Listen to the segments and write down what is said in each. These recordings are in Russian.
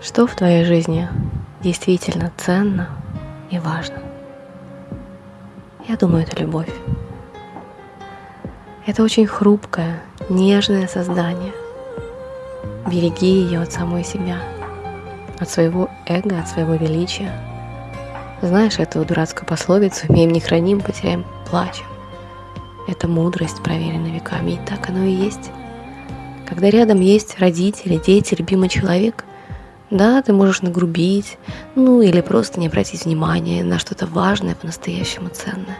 Что в твоей жизни действительно ценно и важно? Я думаю, это любовь. Это очень хрупкое, нежное создание. Береги ее от самой себя, от своего эго, от своего величия. Знаешь эту дурацкую пословицу «Имеем не храним, потеряем, плачем». Это мудрость, проверенная веками, и так оно и есть. Когда рядом есть родители, дети, любимый человек, да, ты можешь нагрубить, ну или просто не обратить внимания на что-то важное, по-настоящему ценное.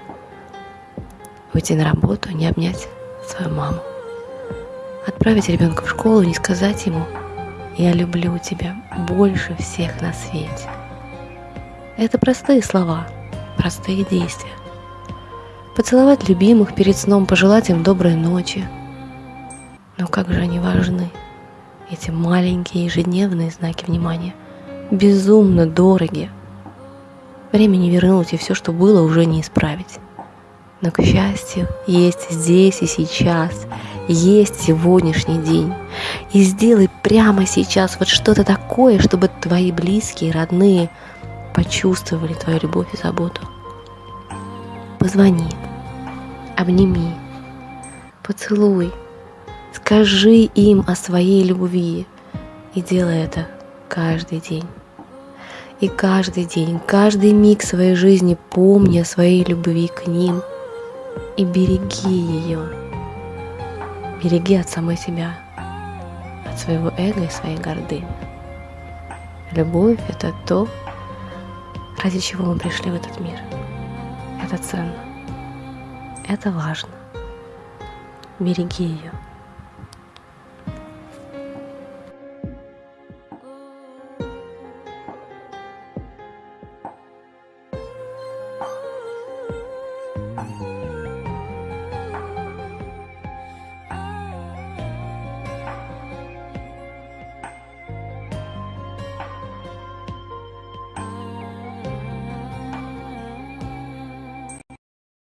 Уйти на работу, не обнять свою маму. Отправить ребенка в школу, не сказать ему «Я люблю тебя больше всех на свете». Это простые слова, простые действия. Поцеловать любимых перед сном, пожелать им доброй ночи. Но как же они важны – эти маленькие ежедневные знаки внимания безумно дороги. Время не вернуть, и все, что было, уже не исправить. Но, к счастью, есть здесь и сейчас, есть сегодняшний день. И сделай прямо сейчас вот что-то такое, чтобы твои близкие, родные почувствовали твою любовь и заботу. Позвони, обними, поцелуй, Скажи им о своей любви и делай это каждый день. И каждый день, каждый миг своей жизни помни о своей любви к ним и береги ее. Береги от самой себя, от своего эго и своей гордыни. Любовь — это то, ради чего мы пришли в этот мир. Это ценно. Это важно. Береги ее. Oh.